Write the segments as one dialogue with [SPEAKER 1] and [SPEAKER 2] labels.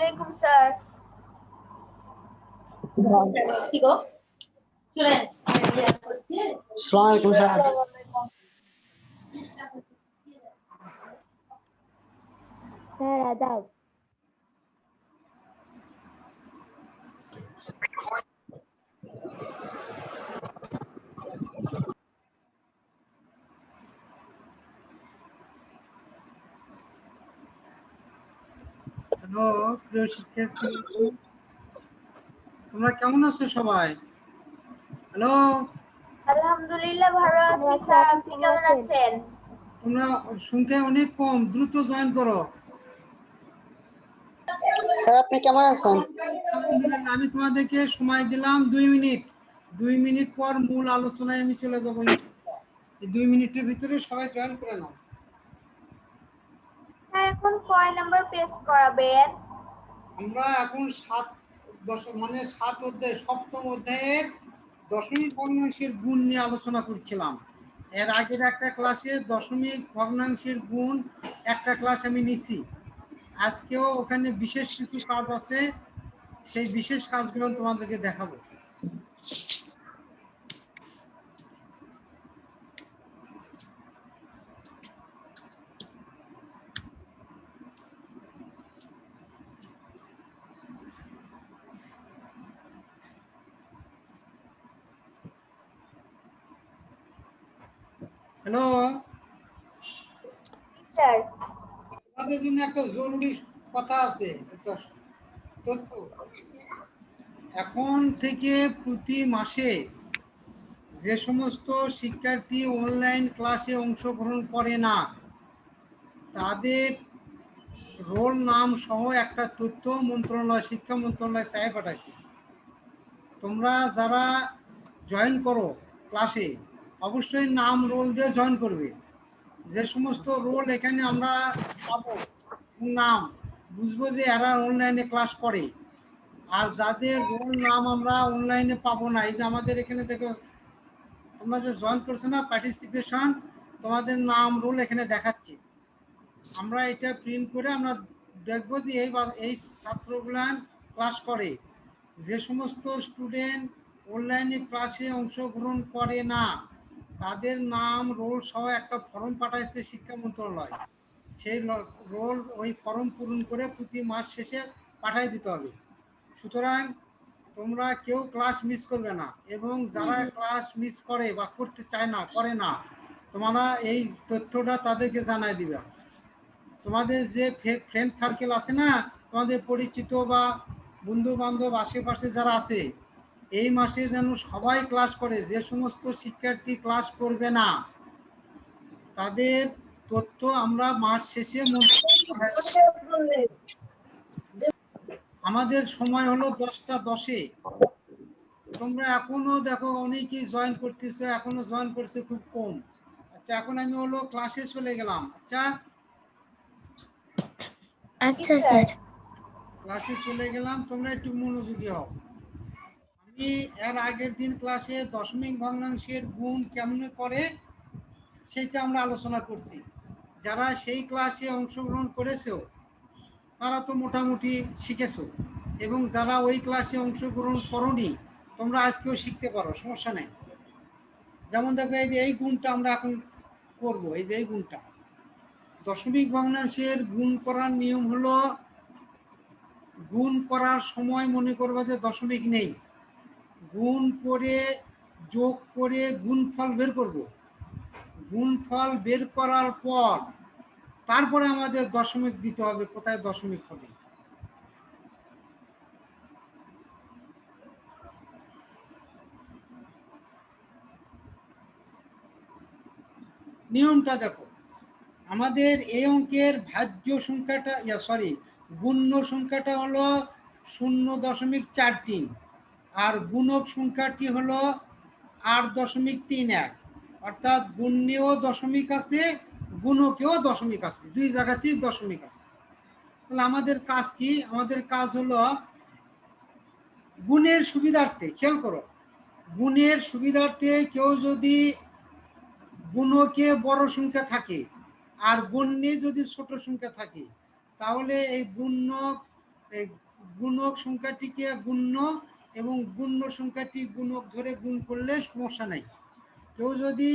[SPEAKER 1] আসসালামু আলাইকুম স্যার
[SPEAKER 2] আসসালামু আলাইকুম স্যার
[SPEAKER 3] স্যার আদাব
[SPEAKER 2] হ্যালো প্রিয় শিক্ষার্থী তোমরা কেমন আছো সবাই? হ্যালো?
[SPEAKER 1] আলহামদুলিল্লাহ ভালো আছি স্যার আপনি কেমন আছেন?
[SPEAKER 2] তোমরা সংখ্যা অনেক কম দ্রুত জয়েন করো।
[SPEAKER 4] স্যার আপনি কেমন আছেন?
[SPEAKER 2] আলহামদুলিল্লাহ আমি তোমাদেরকে সময় দিলাম দুই মিনিট। দুই মিনিট পর মূল আলোচনায় আমি চলে যাব এই দুই মিনিটের ভিতরে সবাই জয়েন করে নাও।
[SPEAKER 1] এখন কয় নাম্বার পেজ করাবেন?
[SPEAKER 2] আমরা এখন সাত দশ মানে সাত অধ্যায়, সপ্তম অধ্যায়ের দশমিক ভগ্নাংশের গুণ নিয়ে আলোচনা করছিলাম। এর আগের একটা ক্লাসে দশমিক ভগ্নাংশের গুণ একটা ক্লাস আমি নিছি। আজকেও ওখানে বিশেষ কিছু কাজ আছে, সেই বিশেষ কাজগুলো তোমাদেরকে দেখাবো। হ্যালো?
[SPEAKER 1] স্যার।
[SPEAKER 2] তোমাদের জন্য একটা জরুরি কথা আছে একটা তথ্য। এখন থেকে প্রতি মাসে যে সমস্ত শিক্ষার্থী অনলাইন ক্লাসে অংশগ্রহণ করে না তাদের রোল নাম সহ একটা তথ্য মন্ত্রণালয় শিক্ষা মন্ত্রণালয় চাই পাঠাইছে। তোমরা যারা জয়েন করো ক্লাসে অবশ্যই নাম রোল দিয়ে জয়েন করবে। যে সমস্ত রোল এখানে আমরা পাবো, নাম, বুঝব যে এরা অনলাইনে ক্লাস করে। আর যাদের রোল নাম আমরা অনলাইনে পাবো না, এই যে আমাদের এখানে দেখো, তোমরা যে জয়েন করছ না পার্টিসিপেশন তোমাদের নাম রোল এখানে দেখাচ্ছে। আমরা এটা প্রিন্ট করে আমরা দেখব যে এই এই ছাত্রগুলান ক্লাস করে। যে সমস্ত স্টুডেন্ট অনলাইনে ক্লাসে অংশগ্রহণ করে না তাদের নাম রোল সহ একটা ফর্ম পাঠাইছে শিক্ষা মন্ত্রণালয়। সেই রোল ওই ফর্ম পূরণ করে প্রতি মাস শেষে পাঠাই দিতে হবে। সুতরাং তোমরা কেউ ক্লাস মিস করবে না এবং যারা ক্লাস মিস করে বা করতে চায় না করে না তোমরা এই তথ্যটা তাদেরকে জানাই দিবে। তোমাদের যে ফ্রেন্ড সার্কেল আছে না তোমাদের পরিচিত বা বন্ধু বান্ধব আশেপাশে যারা আছে এই মাসে যেন সবাই ক্লাস করে যে সমস্ত শিক্ষার্থী ক্লাস করবে না তাদের তথ্য আমরা মাস শেষে আমাদের সময় হলো দশটা দশে। তোমরা এখনও দেখো অনেকেই জয়েন করতেছো এখনও জয়েন করছে খুব কম। আচ্ছা এখন আমি হলো ক্লাসে চলে গেলাম। আচ্ছা?
[SPEAKER 3] আচ্ছা স্যার।
[SPEAKER 2] ক্লাসে চলে গেলাম তোমরা একটু মনোযোগী হও। আমি এর আগের দিন ক্লাসে দশমিক ভগ্নাংশের গুণ কেমন করে, সেটা আমরা আলোচনা করছি। যারা সেই ক্লাসে অংশগ্রহণ করেছ তারা তো মোটামুটি শিখেছো। এবং যারা ওই ক্লাসে অংশগ্রহণ করনি, তোমরা আজকেও শিখতে পারো, সমস্যা নেই। যেমন দেখো, এই যে এই গুণটা আমরা এখন করব, এই যে এই গুণটা। দশমিক ভগ্নাংশের গুণ করার নিয়ম হলো, গুণ করার সময় মনে করবে যে দশমিক নেই। গুণ করে যোগ করে গুণফল বের করব। গুণফল বের করার পর তারপরে আমাদের দশমিক দিতে হবে, কোথায় দশমিক হবে? নিয়মটা দেখো, আমাদের এই অঙ্কের ভাজ্য সংখ্যাটা সরি গুণ্য সংখ্যাটা হলো শূন্য দশমিক চার তিন। আর গুণক সংখ্যাটি হলো আট দশমিক তিন এক। অর্থাৎ গুণ্যেও দশমিক আছে, গুণকেও দশমিক আছে, দুই জায়গাতেই দশমিক আছে। তাহলে আমাদের কাজ কি? আমাদের কাজ হলো গুণের সুবিধার্থে, খেয়াল করো, গুণের সুবিধার্থে কেউ যদি গুণকে বড় সংখ্যা থাকে আর গণ্যে যদি ছোট সংখ্যা থাকে, তাহলে এই গুণ্য এই গুণক সংখ্যাটিকে গুণ্য এবং গুণ্য সংখ্যাটি গুণক ধরে গুণ করলে সমস্যা নাই। কেউ যদি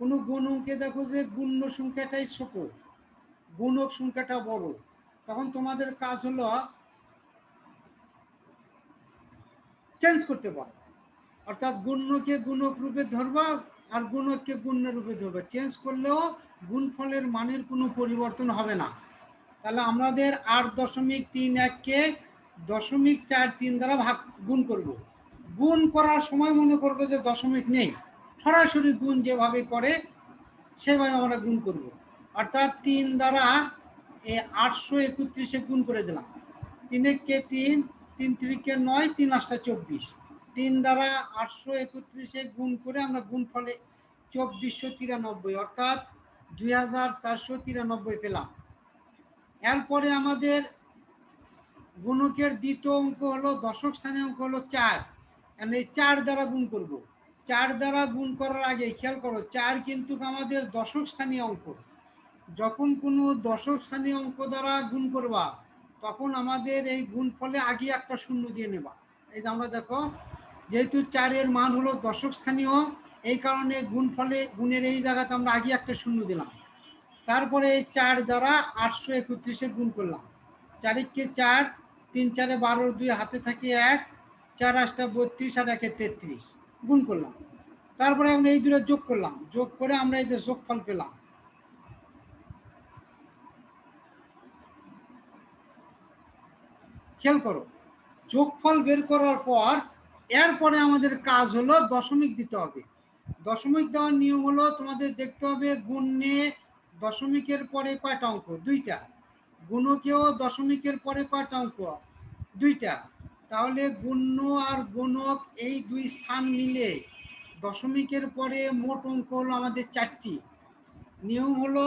[SPEAKER 2] কোনো গুণ অঙ্কে দেখো যে গুণ্য সংখ্যাটাই ছোট, গুণক সংখ্যাটা বড়, তখন তোমাদের কাজ হলো চেঞ্জ করতে পারো। অর্থাৎ গুণ্যকে গুণক রূপে ধরবা আর গুণককে গুণ্য রূপে ধরবা। চেঞ্জ করলেও গুণফলের মানের কোনো পরিবর্তন হবে না। তাহলে আমাদের আট দশমিক তিন এককে দশমিক চার তিন দ্বারা ভাগ, গুণ করব। গুণ করার সময় মনে করব যে দশমিক নেই। সরাসরি গুণ যেভাবে করে, সেভাবে আমরা গুণ করব। অর্থাৎ তিন দ্বারা এই আটশো একত্রিশে গুণ করে দিলাম। তিনেককে তিন তিন তিরিকে নয়, তিন আটটা চব্বিশ। তিন দ্বারা আটশো একত্রিশে গুণ করে আমরা গুণ ফলে চব্বিশশো তিরানব্বই, অর্থাৎ দুই হাজার চারশো তিরানব্বই পেলাম। এরপরে আমাদের গুণকের দ্বিতীয় অঙ্ক হলো দশক স্থানীয় অঙ্ক হলো চার। এই চার দ্বারা গুণ করব। চার দ্বারা গুণ করার আগে খেয়াল করো, চার কিন্তু আমাদের দশক স্থানীয় অঙ্ক। যখন কোনো দশক স্থানীয় অঙ্ক দ্বারা গুণ করবা, তখন আমাদের এই গুণ ফলে আগে একটা শূন্য দিয়ে নেবা। এই যে আমরা দেখো, যেহেতু চারের মান হলো দশক স্থানীয়, এই কারণে গুণ ফলে গুণের এই জায়গাতে আমরা আগে একটা শূন্য দিলাম। তারপরে এই চার দ্বারা আটশো একত্রিশে গুণ করলাম। চারিককে চার তিন চারে বারো, দুই হাতে থাকে এক, চার আটটা বত্রিশ আর একে তেত্রিশ। গুণ করলাম। তারপরে আমরা এই দুটো যোগ করলাম। যোগ করে আমরা এই যে যোগফল পেলাম। খেয়াল করো, যোগফল বের করার পর এরপরে আমাদের কাজ হলো দশমিক দিতে হবে। দশমিক দেওয়ার নিয়ম হলো তোমাদের দেখতে হবে গুণে দশমিকের পরে কয়টা অঙ্ক? দুইটা। গুণকেও দশমিকের পরে কয়টা অঙ্ক। দুইটা। তাহলে গুণ্য আর গুণক এই দুই স্থান মিলে দশমিকের পরে মোট অঙ্ক হলো আমাদের চারটি। নিয়ম হলো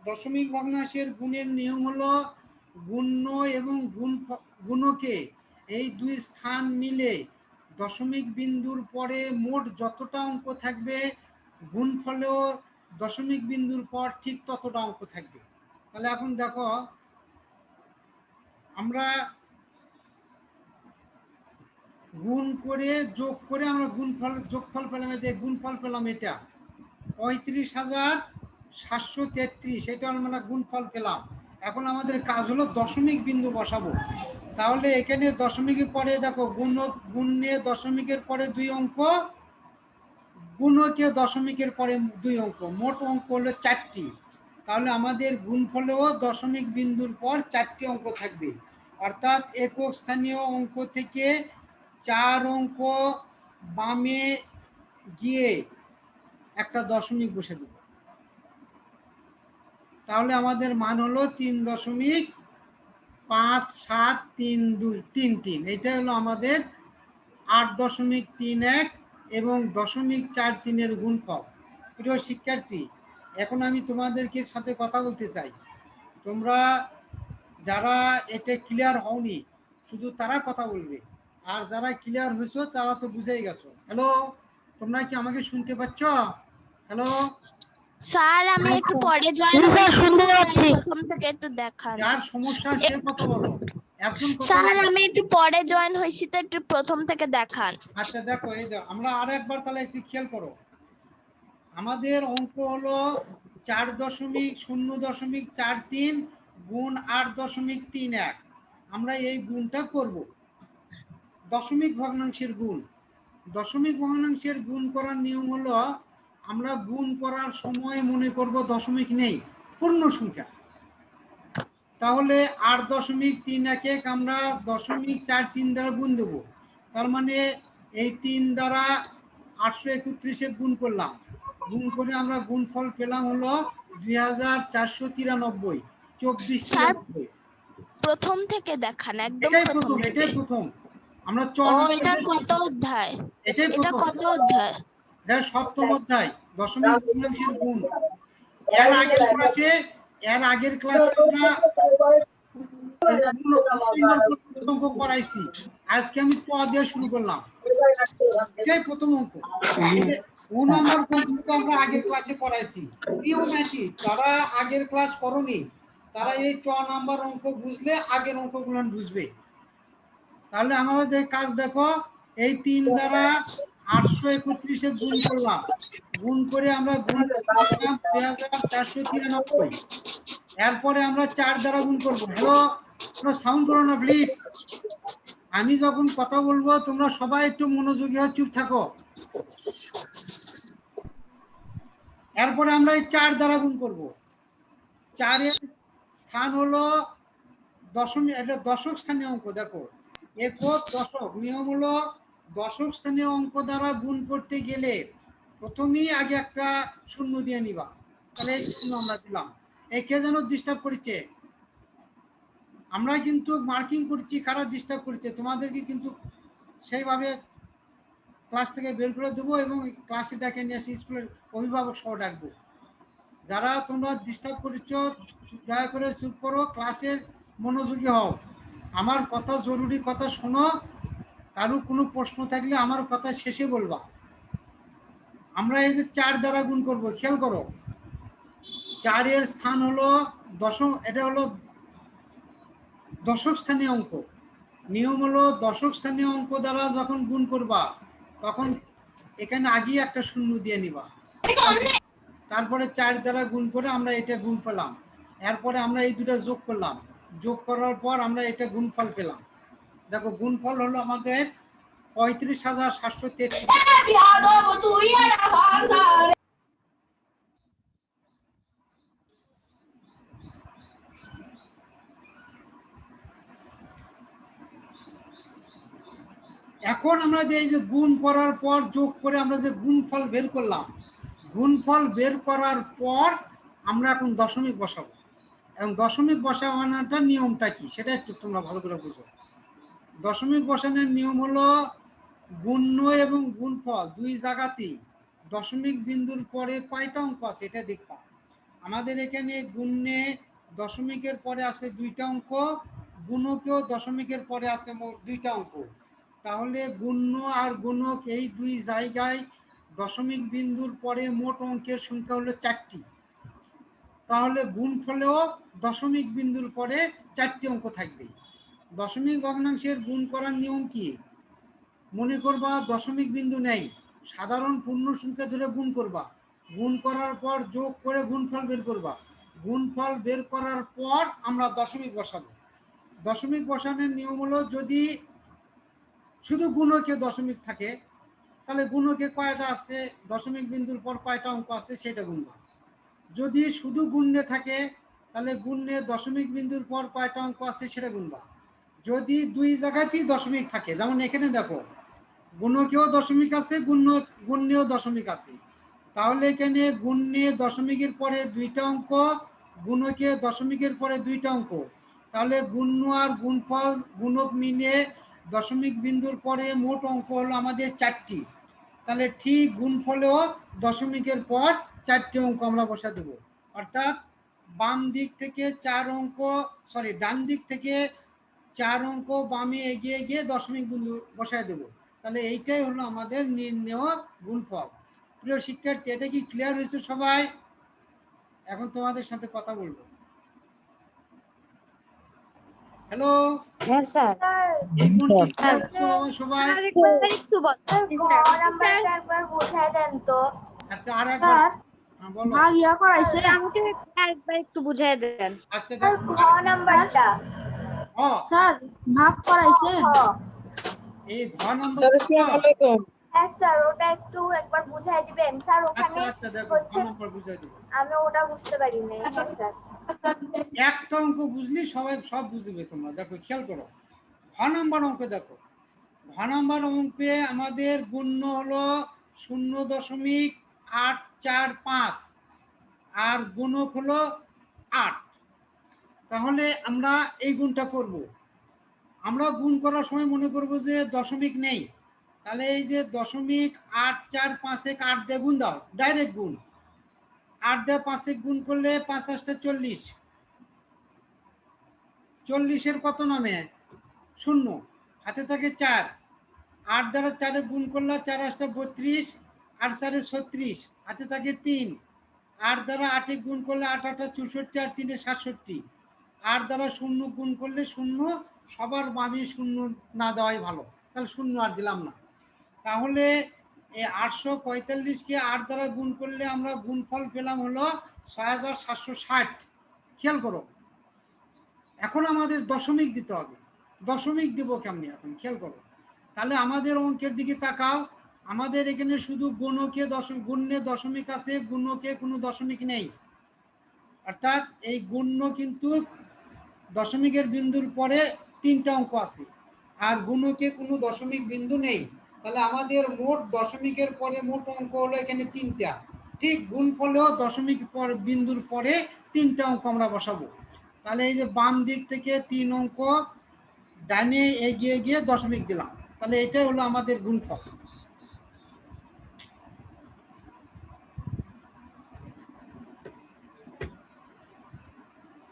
[SPEAKER 2] দশমিক ভগ্নাংশের গুণের নিয়ম হলো গুণ্য এবং গুণ গুণকে এই দুই স্থান মিলে দশমিক বিন্দুর পরে মোট যতটা অঙ্ক থাকবে গুণফলেও দশমিক বিন্দুর পর ঠিক ততটা অঙ্ক থাকবে। তাহলে এখন দেখো আমরা গুণ করে যোগ করে আমরা গুণফল, যোগফল পেলাম যে গুণফল পেলাম এটা। পঁয়ত্রিশ হাজার সাতশো তেত্রিশ, এটা আমরা গুণফল পেলাম। এখন আমাদের কাজ হলো দশমিক বিন্দু বসাবো। তাহলে এখানে দশমিকের পরে দেখো, গুণ, গুণে দশমিকের পরে দুই অঙ্ক গুণকে দশমিকের পরে দুই অঙ্ক। মোট অঙ্ক হলো চারটি। তাহলে আমাদের গুণফলেও দশমিক বিন্দুর পর চারটি অঙ্ক থাকবে। অর্থাৎ একক স্থানীয় অঙ্ক থেকে চার অঙ্ক বামে গিয়ে একটা দশমিক বসে দেব। তাহলে আমাদের মান হলো তিন দশমিক পাঁচ সাত তিন দুই তিন তিন। এটা হলো আমাদের আট দশমিক তিন এক এবং দশমিক চার তিনের গুণফল। প্রিয় শিক্ষার্থী, এখন আমি তোমাদেরকে সাথে কথা বলতে চাই। তোমরা যারা এটা ক্লিয়ার হওনি শুধু তারা কথা বলবে। আর যারা ক্লিয়ার হয়েছো তারা তো বুঝেই গেছো। হ্যালো তোমরা কি আমাকে শুনতে পাচ্ছ? হ্যালো
[SPEAKER 5] স্যার আমি একটু পরে জয়েন প্রথম থেকে একটু দেখান।
[SPEAKER 2] যার সমস্যা সে কথা বলো। কথা
[SPEAKER 5] স্যার আমি একটু পরে জয়েন হয়েছি তো একটু প্রথম থেকে দেখান।
[SPEAKER 2] আচ্ছা দেখো এই দেখো আমরা আর একবার তাহলে একটু খেয়াল করো। আমাদের অঙ্ক হলো চার দশমিক শূন্য দশমিক চার তিন গুণ আট দশমিক তিন এক। আমরা এই গুণটা করব। দশমিক ভগ্নাংশের গুণ। দশমিক ভগ্নাংশের গুণ করার নিয়ম হলো, আমরা গুণ করার সময় মনে করব দশমিক নেই, পূর্ণ সংখ্যা। তাহলে আট দশমিক তিন এক এক আমরা দশমিক চার তিন দ্বারা গুণ দেবো। তার মানে এই তিন দ্বারা আটশো একত্রিশে গুণ করলাম। গুণ করে আমরা গুণফল পেলাম হলো দুই হাজার চারশো তিরানব্বই। চব্বিশ
[SPEAKER 5] প্রথম থেকে দেখান একদম প্রথম
[SPEAKER 2] এটাই প্রথম। আমরা চল
[SPEAKER 5] এটা কত অধ্যায়?
[SPEAKER 2] এটাই
[SPEAKER 5] এটা কত অধ্যায়?
[SPEAKER 2] এটা সপ্তম অধ্যায় দশমিক ভগ্নাংশের গুণ। এর আগের ক্লাসে এর আগের ক্লাসে আমরা অঙ্ক করাইছি আজকে আমি ক দিয়ে শুরু করলাম। এটাই প্রথম অঙ্ক। ও নম্বর পর্যন্ত আমরা আগের ক্লাসে করাইছি প্রিয় ম্যাটি যারা আগের ক্লাস করনি তারা এই চ নাম্বার অঙ্ক বুঝলে আগের অঙ্কগুলো বুঝবে। তাহলে আমাদের কাজ দেখো, এই তিন দ্বারা আটশো একত্রিশে গুণ করলাম। গুণ করে আমরা গুণ করলাম চারশো তিরানব্বই। এরপরে আমরা চার দ্বারা গুণ করব। হ্যালো কোনো সাউন্ড করো না প্লিজ আমি যখন কথা বলব, তোমরা সবাই একটু মনোযোগী হয়ে চুপ থাকো। এরপরে আমরা এই চার দ্বারা গুণ করব। চারের স্থান হলো দশমিক এটা দশক স্থানীয় অঙ্ক, দেখো। একক দশক, নিয়ম হলো দশক স্থানীয় অঙ্ক দ্বারা গুণ করতে গেলে প্রথমেই আগে একটা শূন্য দিয়ে নিবা। তাহলে আমরা দিলাম। একে যেন ডিস্টার্ব করেছে। আমরা কিন্তু মার্কিং করছি, কারা ডিস্টার্ব করছে, তোমাদেরকে কিন্তু সেইভাবে ক্লাস থেকে বের করে দেবো এবং ক্লাসে ডেকে নিয়ে এসে স্কুলের অভিভাবক সহ ডাকবো। যারা তোমরা ডিস্টার্ব করেছ, দয়া করে চুপ করো ক্লাসের মনোযোগী হও। আমার কথা, জরুরি কথা শোনো। কারও কোনো প্রশ্ন থাকলে আমার কথা শেষে বলবা। আমরা এই যে চার দ্বারা গুণ করব, খেয়াল করো। চারের স্থান হলো দশম, এটা হলো দশক স্থানীয় অঙ্ক। নিয়ম হলো দশক স্থানীয় অঙ্ক দ্বারা যখন গুণ করবা, তখন এখানে আগেই একটা শূন্য দিয়ে নিবা। তারপরে চার দ্বারা গুণ করে আমরা এটা গুণ পেলাম। এরপরে আমরা এই দুটো যোগ করলাম। যোগ করার পর আমরা এটা গুণফল পেলাম। দেখো, গুণফল হলো আমাদের পঁয়ত্রিশ হাজার সাতশো তেত্রিশ। এখন আমরা যে এই যে গুণ করার পর যোগ করে আমরা যে গুণফল বের করলাম গুণফল বের করার পর আমরা এখন দশমিক বসাবো। এবং দশমিক বসানোটার নিয়মটা কি? সেটা একটু তোমরা ভালো করে বুঝো। দশমিক বসানোর নিয়ম হলো গুণ্য এবং গুণফল দুই জায়গাতেই দশমিক বিন্দুর পরে কয়টা অঙ্ক আছে এটা দেখবা। আমাদের এখানে গুণ্যে দশমিকের পরে আছে দুইটা অঙ্ক, গুণকেও দশমিকের পরে আছে দুইটা অঙ্ক। তাহলে গুণ্য আর গুণক এই দুই জায়গায় দশমিক বিন্দুর পরে মোট অঙ্কের সংখ্যা হলো চারটি। তাহলে গুণফলেও দশমিক বিন্দুর পরে চারটি অঙ্ক থাকবে। দশমিক ভগ্নাংশের গুণ করার নিয়ম কি? মনে করবা দশমিক বিন্দু নেই, সাধারণ পূর্ণ সংখ্যা ধরে গুণ করবা। গুণ করার পর যোগ করে গুণফল বের করবা। গুণফল বের করার পর আমরা দশমিক বসাবো। দশমিক বসানোর নিয়ম হলো যদি শুধু গুণকে দশমিক থাকে তাহলে গুণকে কয়টা আছে? দশমিক বিন্দুর পর কয়টা অঙ্ক আছে? সেটা গুণবা যদি শুধু গুণ্যে থাকে, তাহলে গুণ্যে দশমিক বিন্দুর পর কয়টা অঙ্ক আছে সেটা গুণবা যদি দুই জায়গাতেই দশমিক থাকে, যেমন এখানে দেখো, গুণকেও দশমিক আছে গুণ্য গুণ্যেও দশমিক আছে। তাহলে এখানে গুণ্যে দশমিকের পরে দুইটা অঙ্ক, গুণকে দশমিকের পরে দুইটা অঙ্ক। তাহলে গুণ্য আর গুণফল, গুণক মিলে দশমিক বিন্দুর পরে মোট অঙ্ক হলো আমাদের চারটি। তাহলে ঠিক গুণফলেও দশমিকের পর চারটি অঙ্ক আমরা বসা দেব। অর্থাৎ বাম দিক থেকে চার অঙ্ক সরি ডান দিক থেকে চার অঙ্ক বামে এগিয়ে গিয়ে দশমিক বিন্দু বসায় দেব। তাহলে এইটাই হলো আমাদের নির্ণেয় গুণফল। প্রিয় শিক্ষার্থী, এটা কি ক্লিয়ার হয়েছে সবাই? এখন তোমাদের সাথে কথা বলব। হ্যালো?
[SPEAKER 3] হ্যাঁ স্যার।
[SPEAKER 2] এই গুণটি clear সবাই?
[SPEAKER 5] একটু বল
[SPEAKER 1] স্যার ঘর নাম্বারটা একবার বোঝায় দেন তো।
[SPEAKER 2] আচ্ছা আর একবার। হ্যাঁ,
[SPEAKER 3] ইয়া করাইছে।
[SPEAKER 5] আমাকে আরেকবার একটু বুঝিয়ে দেন।
[SPEAKER 2] আচ্ছা
[SPEAKER 1] স্যার নাম্বারটা।
[SPEAKER 3] স্যার ভাগ করাইছে।
[SPEAKER 2] এই ঘ নম্বর
[SPEAKER 1] হ্যাঁ স্যার ওটা একটু একবার বুঝাই দিবেন। স্যার
[SPEAKER 2] আচ্ছা
[SPEAKER 1] ওখানে
[SPEAKER 2] আচ্ছা দেখো ঘ বুঝাই
[SPEAKER 1] আমি ওটা বুঝতে পারি না স্যার।
[SPEAKER 2] একটা অঙ্ক বুঝলি, সবাই সব বুঝবে তোমরা। দেখো, খেয়াল করো। ঘ নম্বর অঙ্ক দেখো। ঘ নম্বর অঙ্কে আমাদের গুণ্য হলো শূন্য দশমিক আট চার পাঁচ, আর গুণক হলো আট। তাহলে আমরা এই গুণটা করব। আমরা গুণ করার সময় মনে করব যে দশমিক নেই। তাহলে এই যে দশমিক আট চার পাঁচে আট দিয়ে গুণ দাও। ডাইরেক্ট গুণ। আট দিয়ে পাঁচে গুণ করলে পাঁচ আসতে চল্লিশ। চল্লিশের কত নামে? শূন্য। হাতে থাকে চার। আট দ্বারা চারে গুণ করলে চার আসতে বত্রিশ, আট চারে ছত্রিশ, হাতে থাকে তিন। আট দ্বারা আটে গুণ করলে আট আটটা চৌষট্টি আর তিনে সাতষট্টি। আট দ্বারা শূন্য গুণ করলে শূন্য, সবার বামে শূন্য না দেওয়াই ভালো। তাহলে শূন্য আর দিলাম না। তাহলে এই আটশো পঁয়তাল্লিশকে আট দ্বারা গুণ করলে আমরা গুণফল পেলাম হলো ছয় হাজার সাতশো ষাট। খেয়াল করো। এখন আমাদের দশমিক দিতে হবে। দশমিক দেবো কেমনি এখন? খেয়াল করো। তাহলে আমাদের অঙ্কের দিকে তাকাও। আমাদের এখানে শুধু গুণকে দশমিক গুণ্যে দশমিক আছে, গুণকে কোনো দশমিক নেই। অর্থাৎ এই গুণ্য কিন্তু দশমিকের বিন্দুর পরে তিনটা অঙ্ক আছে। আর গুণকে কোনো দশমিক বিন্দু নেই। তাহলে আমাদের মোট দশমিকের পরে মোট অঙ্ক হলো এখানে তিনটা। ঠিক গুণফলেও দশমিক পর বিন্দুর পরে তিনটা অঙ্ক আমরা বসাবো। তাহলে এই যে বাম দিক থেকে তিন অঙ্ক ডাইনে এগিয়ে গিয়ে দশমিক দিলাম। তাহলে এটাই হলো আমাদের গুণফল।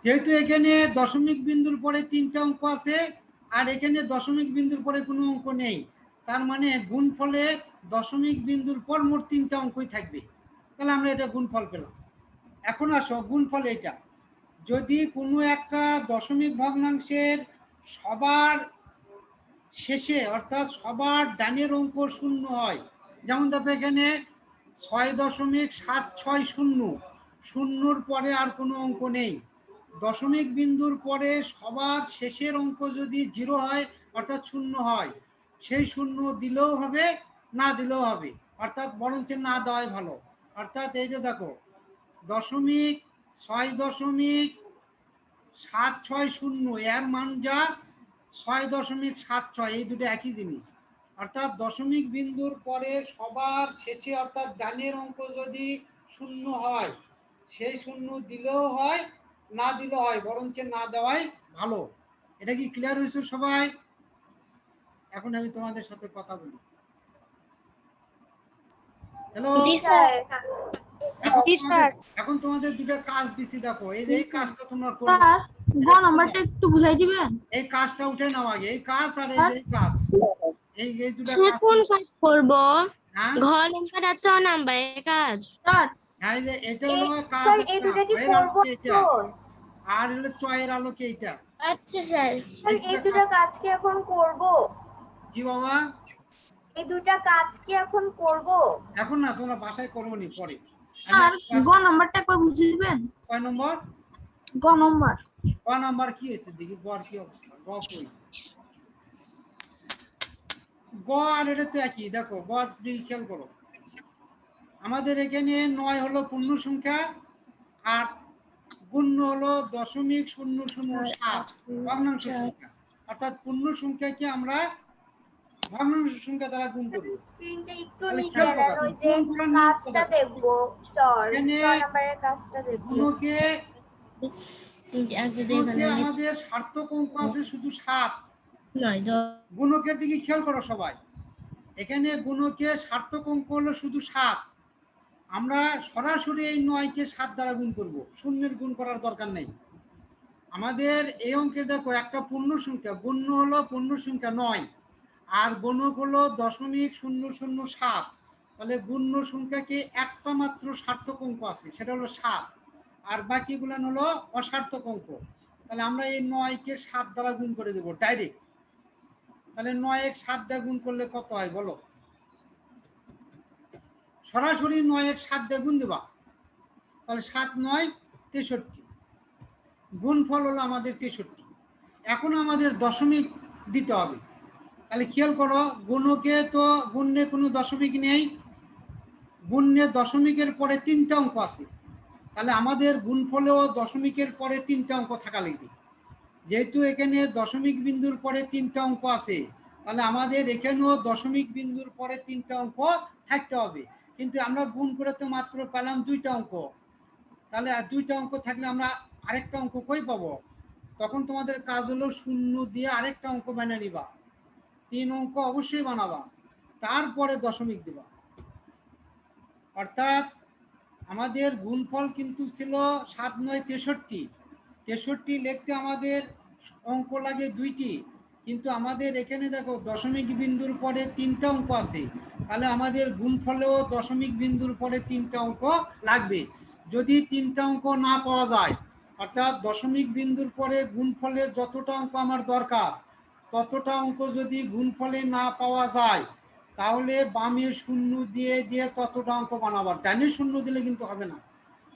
[SPEAKER 2] যেহেতু এখানে দশমিক বিন্দুর পরে তিনটা অঙ্ক আছে, আর এখানে দশমিক বিন্দুর পরে কোনো অঙ্ক নেই তার মানে গুণফলে দশমিক বিন্দুর পর মোট তিনটা অঙ্কই থাকবে। তাহলে আমরা এটা গুণফল পেলাম। এখন আসো, গুণফল এটা যদি কোনো একটা দশমিক ভগ্নাংশের সবার শেষে, অর্থাৎ সবার ডানের অঙ্ক শূন্য হয়, যেমন দেখো এখানে ছয় দশমিক সাত ছয় শূন্য, শূন্যর পরে আর কোনো অঙ্ক নেই। দশমিক বিন্দুর পরে সবার শেষের অঙ্ক যদি জিরো হয়, অর্থাৎ শূন্য হয় সেই শূন্য দিলেও হবে, না দিলেও হবে। অর্থাৎ বরঞ্চ না দেওয়াই ভালো। অর্থাৎ এই যে দেখো, দশমিক ছয় দশমিক সাত ছয় শূন্য, এর মান যা ছয় দশমিক সাত ছয়, এই দুটো একই জিনিস। অর্থাৎ দশমিক বিন্দুর পরে সবার শেষে অর্থাৎ ডানের অঙ্ক যদি শূন্য হয়, সেই শূন্য দিলেও হয়, না দিলেও হয়, বরঞ্চ না দেওয়াই ভালো। এটা কি ক্লিয়ার হয়েছে সবাই? এখন আমি তোমাদের সাথে কথা বলি। হ্যালো
[SPEAKER 5] জি স্যার।
[SPEAKER 1] জি স্যার।
[SPEAKER 2] এখন তোমাদের দুটো কাজ দিছি দেখো। এই যে কাজটা তোমরা করবে
[SPEAKER 3] স্যার গ নাম্বারটা একটু বুঝাই দিবেন?
[SPEAKER 2] এই কাজটা উঠে নাও আগে। এই কাজ আর এই যে কাজ। এই এই দুটো কাজ।
[SPEAKER 5] কোন কাজ করব?
[SPEAKER 2] হ্যাঁ?
[SPEAKER 5] ঘ নাম্বার আর চ নাম্বার এই কাজ।
[SPEAKER 3] স্যার
[SPEAKER 2] হ্যাঁ এই যে এটা হলো কাজ
[SPEAKER 1] স্যার এই দুটা কি করব?
[SPEAKER 2] আর হলো চয়ের আলোকে এটা
[SPEAKER 5] আচ্ছা স্যার।
[SPEAKER 1] স্যার এই দুটা কাজ কি এখন করব?
[SPEAKER 2] জি বাবা
[SPEAKER 1] এই দুটা কাজ কি এখন করব?
[SPEAKER 2] এখন না তোমরা বাসায় করব নি পরে।
[SPEAKER 3] আর গ নাম্বারটা একবার বুঝিয়ে দিবেন
[SPEAKER 2] কয় নম্বর?
[SPEAKER 3] গ নাম্বার।
[SPEAKER 2] ক নাম্বার কি হয়েছে দেখি কি অবস্থা? গ কই? গ আর এটা তো একই দেখো গ দিকে খেয়াল করো। আমাদের এখানে নয় হলো পূর্ণ সংখ্যা আর গুণ্য হলো দশমিক শূন্য শূন্য সাত ভগ্নাংশ সংখ্যা। অর্থাৎ পূর্ণ সংখ্যাকে আমরা ভগ্নাংশ সংখ্যা দ্বারা গুণ করব।
[SPEAKER 1] স্ক্রিনটা একটু নিচে ওই যে কাজটা? দেখব নাম্বারের কাজটা দেখব।
[SPEAKER 2] গুণকে আমাদের সার্থক অঙ্ক আছে শুধু সাত? গুণকের দিকে খেয়াল করো সবাই। এখানে গুণকে সার্থক অঙ্ক হলো শুধু সাত? আমরা সরাসরি এই নয়কে সাত দ্বারা গুণ করব। শূন্যের গুণ করার দরকার নেই। আমাদের এই অঙ্কে দেখো একটা পূর্ণ সংখ্যা গুণ্য হলো পূর্ণ সংখ্যা নয়। আর গুণক হলো দশমিক শূন্য শূন্য সাত। তাহলে গুণ্য সংখ্যাকে একটা মাত্র সার্থক অঙ্ক আছে, সেটা হলো সাত। আর বাকিগুলো হলো অসার্থক অঙ্ক। তাহলে আমরা এই নয়কে সাত দ্বারা গুণ করে দেবো, ডাইরেক্ট। তাহলে নয় এক সাত দিয়ে গুণ করলে কত হয় বলো? সরাসরি নয় এক সাত দিয়ে গুণ দেবা। তাহলে সাত নয়, তেষট্টি। গুণফল হলো আমাদের তেষট্টি। এখন আমাদের দশমিক দিতে হবে। তাহলে খেয়াল করো, গুণকে তো গুণ্যে কোনো দশমিক নেই। গুণ্যে দশমিকের পরে তিনটা অঙ্ক আছে। তাহলে আমাদের গুণফলেও দশমিকের পরে তিনটা অঙ্ক থাকা লাগবে। যেহেতু এখানে দশমিক বিন্দুর পরে তিনটা অঙ্ক আছে, তাহলে আমাদের এখানেও দশমিক বিন্দুর পরে তিনটা অঙ্ক থাকতে হবে। কিন্তু আমরা গুণ করে তো মাত্র পেলাম দুইটা অঙ্ক। তাহলে আর দুইটা অঙ্ক থাকলে আমরা আরেকটা অঙ্ক কই পাবো? তখন তোমাদের কাজ হলো শূন্য দিয়ে আরেকটা অঙ্ক বানিয়ে নিবা। তিন অঙ্ক অবশ্যই বানাবা। তারপরে দশমিক দিবা। অর্থাৎ আমাদের গুণফল কিন্তু ছিল সাত নয় তেষট্টি। তেষট্টি লিখতে আমাদের অঙ্ক লাগে দুইটি। কিন্তু আমাদের এখানে দেখো দশমিক বিন্দুর পরে তিনটা অঙ্ক আছে। তাহলে আমাদের গুণফলেও দশমিক বিন্দুর পরে তিনটা অঙ্ক লাগবে। যদি তিনটা অঙ্ক না পাওয়া যায়, অর্থাৎ দশমিক বিন্দুর পরে গুণফলে যতটা অঙ্ক আমার দরকার ততটা অঙ্ক যদি গুণফলে না পাওয়া যায় তাহলে বামে শূন্য দিয়ে দিয়ে ততটা অঙ্ক বানাবার। ডানে শূন্য দিলে কিন্তু হবে না।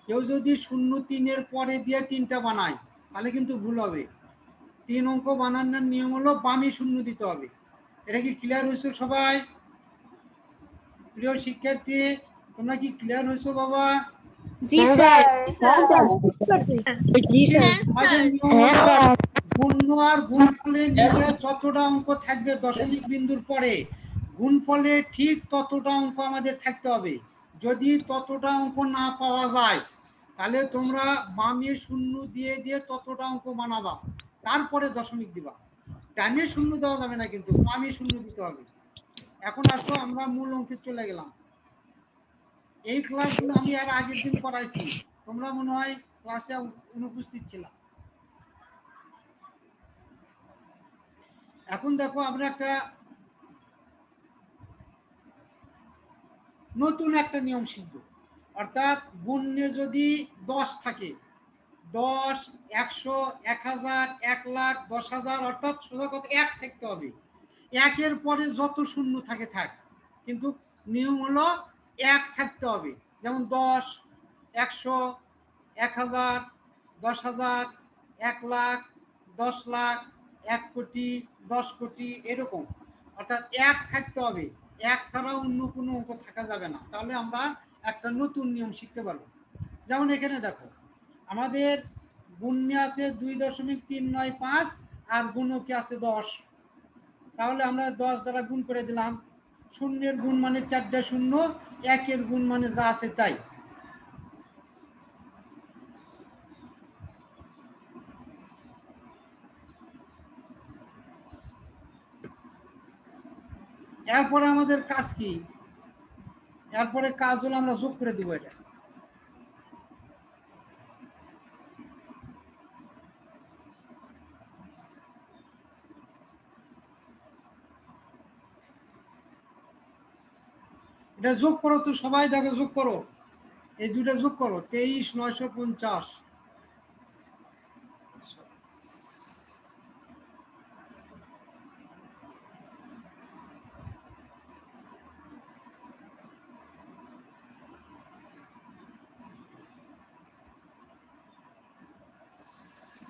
[SPEAKER 2] কেউ যদি শূন্য তিনের পরে দিয়ে তিনটা বানায় তাহলে কিন্তু ভুল হবে। তিন অঙ্ক বানানোর নিয়ম হলো বামে শূন্য দিতে হবে। এটা কি ক্লিয়ার হয়েছে সবাই? প্রিয় শিক্ষার্থী তোমরা কি ক্লিয়ার হয়েছো বাবা?
[SPEAKER 5] জি স্যার।
[SPEAKER 2] আমাদের নিয়ম হলো আর গুণফলের যতটা অঙ্ক থাকবে দশমিক বিন্দুর পরে। গুণফলে ঠিক ততটা অঙ্ক আমাদের থাকতে হবে। যদি ততটা অঙ্ক না পাওয়া যায় তাহলে তোমরা বামে শূন্য দিয়ে দিয়ে ততটা অঙ্ক বানাবা। তারপরে দশমিক দিবা। ডানে শূন্য দেওয়া যাবে না কিন্তু বামে শূন্য দিতে হবে। এখন আসো আমরা মূল অঙ্কে চলে গেলাম। এই ক্লাসগুলো আমি আর আগের দিন করাইছি তোমরা মনে হয় ক্লাসে অনুপস্থিত ছিলা। এখন দেখো আমরা একটা নতুন একটা নিয়ম শিখব। অর্থাৎ গুণ্যে যদি দশ থাকে, দশ, একশো, এক হাজার, এক লাখ, দশ হাজার, অর্থাৎ সোজা কথা এক থাকতে হবে। একের পরে যত শূন্য থাকে থাক, কিন্তু নিয়ম হলো এক থাকতে হবে। যেমন দশ, একশো, এক হাজার, দশ হাজার, এক লাখ, দশ লাখ এক কোটি, দশ কোটি, এরকম। অর্থাৎ এক থাকতে হবে। এক ছাড়া অন্য কোনো অঙ্ক থাকা যাবে না। তাহলে আমরা একটা নতুন নিয়ম শিখতে পারব। যেমন এখানে দেখো, আমাদের গুণ্যে আছে দুই দশমিক তিন নয় পাঁচ আর গুণকে আছে দশ। তাহলে আমরা দশ দ্বারা গুণ করে দিলাম। শূন্যের গুণ মানে চারটা শূন্য, একের গুণ মানে যা আছে তাই। এরপরে আমাদের কাজ কি? এরপরে কাজ হলো আমরা যোগ করে দিব এটা। এটা যোগ করো তো, সবাই দেখো যোগ করো। এই দুটা যোগ করো, তেইশ, নয়শো পঞ্চাশ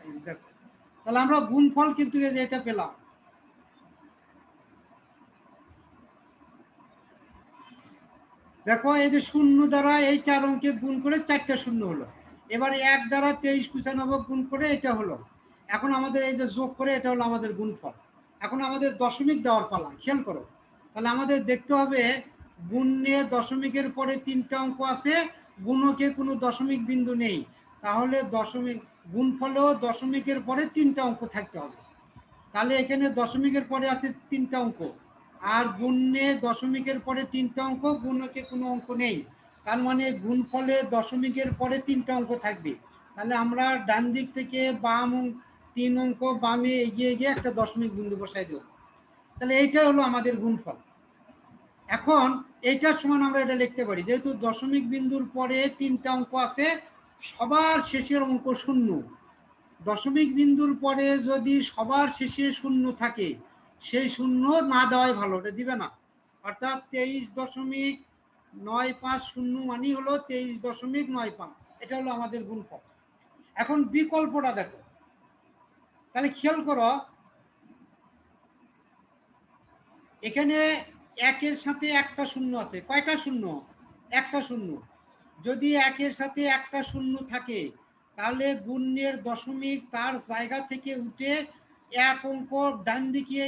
[SPEAKER 2] এই দেখো তাহলে আমরা গুণফল কিন্তু এই যে এটা পেলাম। দেখো, এই যে শূন্য দ্বারা এই চার অঙ্কে গুণ করে চারটা শূন্য হলো। এবারে এক দ্বারা তেইশ পঁচানব্বই গুণ করে এটা হলো। এখন আমাদের এই যে যোগ করে এটা হলো আমাদের গুণফল। এখন আমাদের দশমিক দেওয়ার পালা, খেয়াল করো। তাহলে আমাদের দেখতে হবে, গুণে দশমিকের পরে তিনটা অঙ্ক আছে, গুণকে কোনো দশমিক বিন্দু নেই। তাহলে দশমিক গুণফলেও দশমিকের পরে তিনটা অঙ্ক থাকতে হবে। তাহলে এখানে দশমিকের পরে আছে তিনটা অঙ্ক। আর গুণে দশমিকের পরে তিনটা অঙ্ক, গুণকে কোনো অঙ্ক নেই। তার মানে গুণফলে দশমিকের পরে তিনটা অঙ্ক থাকবে। তাহলে আমরা ডান দিক থেকে বাম তিন অঙ্ক, বামে এগিয়ে গিয়ে একটা দশমিক বিন্দু বসাই দিলাম। তাহলে এইটা হলো আমাদের গুণফল। এখন এইটার সমান আমরা এটা লিখতে পারি। যেহেতু দশমিক বিন্দুর পরে তিনটা অঙ্ক আছে সবার শেষের অঙ্ক শূন্য। দশমিক বিন্দুর পরে যদি সবার শেষে শূন্য থাকে, সেই শূন্য না দেওয়াই ভালো ওটা দিবে না। অর্থাৎ তেইশ দশমিক নয় পাঁচ শূন্য মানি হলো তেইশ দশমিক নয় পাঁচ। এটা হলো আমাদের গুণফল। এখন বিকল্পটা দেখো। তাহলে খেয়াল করো, এখানে একের সাথে একটা শূন্য আছে। কয়টা শূন্য? একটা শূন্য। যদি একের সাথে একটা শূন্য থাকে, তাহলে গুণের দশমিক তার জায়গা থেকে উঠে এক অঙ্ক ডান দিকে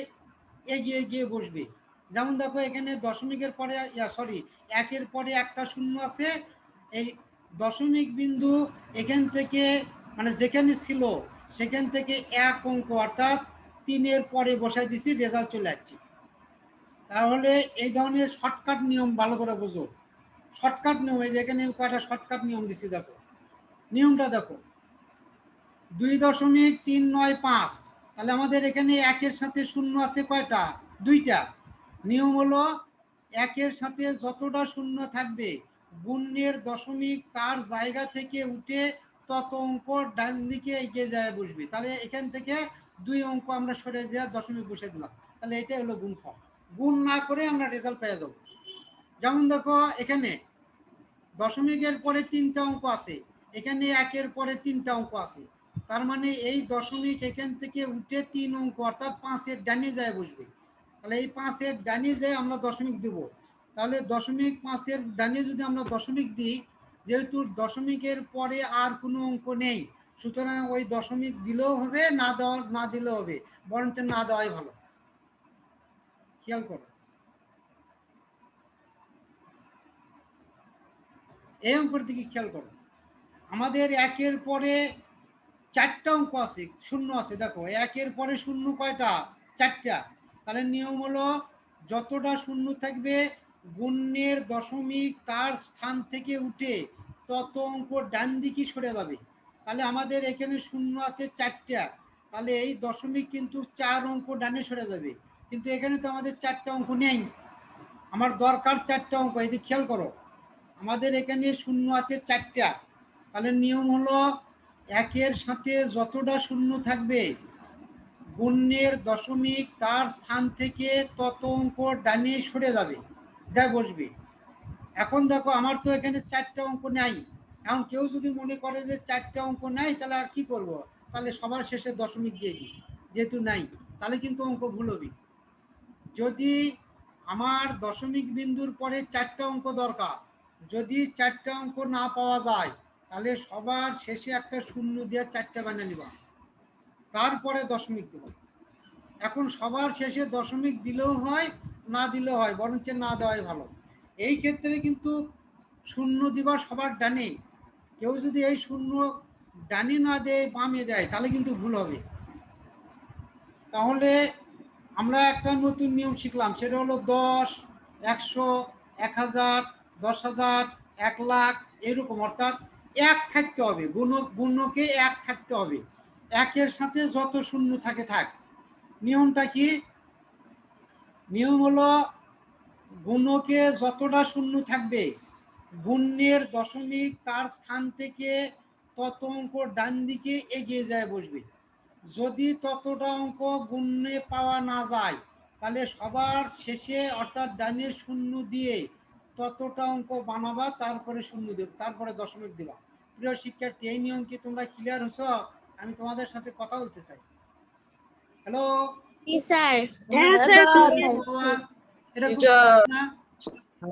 [SPEAKER 2] এগিয়ে গিয়ে বসবে। যেমন দেখো, এখানে দশমিকের পরে সরি একের পরে একটা শূন্য আছে। এই দশমিক বিন্দু এখান থেকে মানে যেখানে ছিল, সেখান থেকে এক অঙ্ক, অর্থাৎ তিনের পরে বসাই দিছি রেজাল্ট চলে যাচ্ছে তাহলে এই ধরনের শর্টকাট নিয়ম ভালো করে বোঝো। শর্টকাট নিয়ম, এই যে কয়টা শর্টকাট নিয়ম দিছি দেখো। নিয়মটা দেখো। দুই দশমিক তিন নয় পাঁচ, তাহলে আমাদের এখানে একের সাথে শূন্য আছে কয়টা? দুইটা। নিয়ম হলো একের সাথে যতটা শূন্য থাকবে, গুণের দশমিক তার জায়গা থেকে উঠে তত অঙ্ক ডান দিকে এগিয়ে যায় বসবে। তাহলে এখান থেকে দুই অঙ্ক আমরা সরে দেওয়া দশমিক বসে দিলাম। তাহলে এটা হলো গুণফল। গুণ না করে আমরা রেজাল্ট পেয়ে যাব। যেমন দেখো, এখানে দশমিকের পরে তিনটা অঙ্ক আছে, এখানে একের পরে তিনটা অঙ্ক আছে। তার মানে এই দশমিক এখান থেকে উঠে তিন অঙ্ক, অর্থাৎ পাঁচের ডানে যায় বসবে। তাহলে এই পাঁচের ডানে যায় আমরা দশমিক দেব, তাহলে দশমিক পাঁচের ডানে যদি আমরা দশমিক দিই, যেহেতু দশমিকের পরে আর কোনো অঙ্ক নেই, সুতরাং ওই দশমিক দিলেও হবে, না দেওয়া, না দিলেও হবে, বরঞ্চ না দেওয়াই ভালো। খেয়াল করো। এই অঙ্কের দিকে খেয়াল করো। আমাদের একের পরে চারটা অঙ্ক আছে, শূন্য আছে। দেখো, একের পরে শূন্য কয়টা? চারটা। তাহলে নিয়ম হলো, যতটা শূন্য থাকবে গুণ্যের দশমিক তার স্থান থেকে উঠে তত অঙ্ক ডান দিকে সরে যাবে। তাহলে আমাদের এখানে শূন্য আছে চারটা। তাহলে এই দশমিক কিন্তু চার অঙ্ক ডানে সরে যাবে। কিন্তু এখানে তো আমাদের চারটা অঙ্ক নেই। আমার দরকার চারটা অঙ্ক যে খেয়াল করো। আমাদের এখানে শূন্য আছে চারটা। তাহলে নিয়ম হলো একের সাথে যতটা শূন্য থাকবে গুণ্যের দশমিক তার স্থান থেকে তত অঙ্ক ডানে সরে যাবে, যা বসবে। এখন দেখো আমার তো এখানে চারটা অঙ্ক নাই। এখন কেউ যদি মনে করে যে চারটা অঙ্ক নাই, তাহলে আর কি করব? তাহলে সবার শেষে দশমিক দিয়ে দিই, যেহেতু নাই, তাহলে কিন্তু অঙ্ক ভুল হবে। যদি আমার দশমিক বিন্দুর পরে চারটা অঙ্ক দরকার যদি চারটা অঙ্ক না পাওয়া যায়, তাহলে সবার শেষে একটা শূন্য দিয়ে চারটা বানিয়ে নিবা। তারপরে দশমিক দেব। এখন সবার শেষে দশমিক দিলেও হয়, না দিলেও হয়, বরঞ্চ না দেওয়াই ভালো। এই ক্ষেত্রে কিন্তু শূন্য দিবা সবার ডানে। কেউ যদি এই শূন্য ডানে না দেয়, বামে দেয়, তাহলে কিন্তু ভুল হবে। তাহলে আমরা একটা নতুন নিয়ম শিখলাম, সেটা হলো দশ, একশো, এক হাজার দশ হাজার, এক লাখ, এরকম, অর্থাৎ এক থাকতে হবে। গুণ গুণকে এক থাকতে হবে। একের সাথে যত শূন্য থাকে, থাক। নিয়মটা কি? নিয়ম হলো গুণকে যতটা শূন্য থাকবে গুণ্যের দশমিক তার স্থান থেকে তত অঙ্ক ডান দিকে এগিয়ে যায়, বসবে। যদি ততটা অঙ্ক গুণ্যে পাওয়া না যায়, তাহলে সবার শেষে, অর্থাৎ ডানের শূন্য দিয়ে ততটা অঙ্ক বানাবা তারপরে শূন্য দেব তারপরে দশমিক দেবা। প্রিয় শিক্ষার্থী এই নিয়ম কি তোমরা ক্লিয়ার হচ্ছ আমি তোমাদের সাথে কথা বলতে চাই। Hello
[SPEAKER 5] sir.
[SPEAKER 2] এটা বুঝতে না।